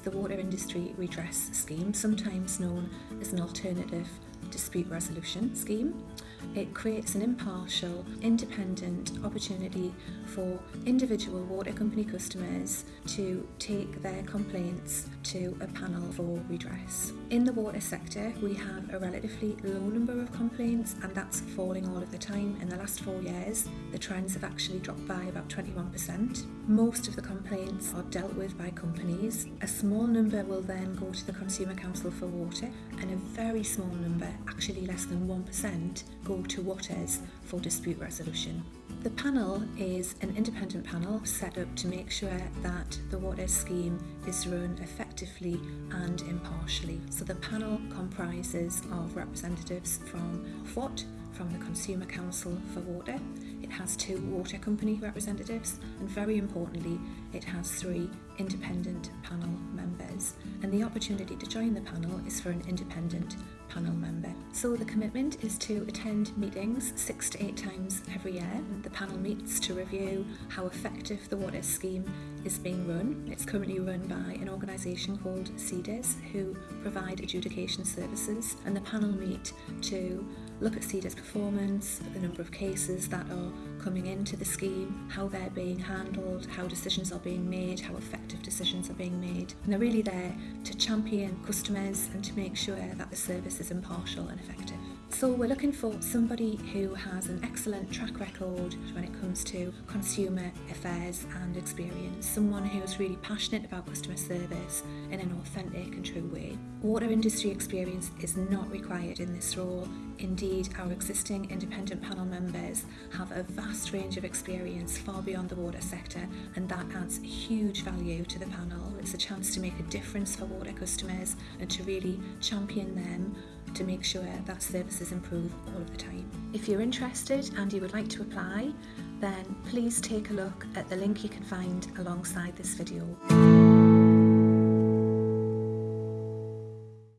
is the Water Industry Redress Scheme, sometimes known as an alternative dispute resolution scheme. It creates an impartial, independent opportunity for individual water company customers to take their complaints to a panel for redress. In the water sector, we have a relatively low number of complaints, and that's falling all of the time. In the last four years, the trends have actually dropped by about 21%. Most of the complaints are dealt with by companies. A small number will then go to the Consumer Council for Water, and a very small number, actually less than 1%, go to WATRS for dispute resolution. The panel is an independent panel set up to make sure that the water scheme is run effectively and impartially. So the panel comprises of representatives from Ofwat, from the Consumer Council for Water, it has two water company representatives, and very importantly, it has three independent panel members. And the opportunity to join the panel is for an independent panel member. So the commitment is to attend meetings six to eight times every year. The panel meets to review how effective the water scheme is being run. It's currently run by an organisation called CEDR who provide adjudication services and the panel meet to look at CEDR's performance, the number of cases that are coming into the scheme, how they're being handled, how decisions are being made, how effective decisions are being made. And they're really there to champion customers and to make sure that the service is impartial and effective. So we're looking for somebody who has an excellent track record when it comes to consumer affairs and experience, someone who's really passionate about customer service in an authentic and true way. Water industry experience is not required in this role. Indeed, our existing independent panel members have a vast range of experience far beyond the water sector and that adds huge value to the panel. It's a chance to make a difference for water customers and to really champion them to make sure that services improve all of the time. If you're interested and you would like to apply, then please take a look at the link you can find alongside this video.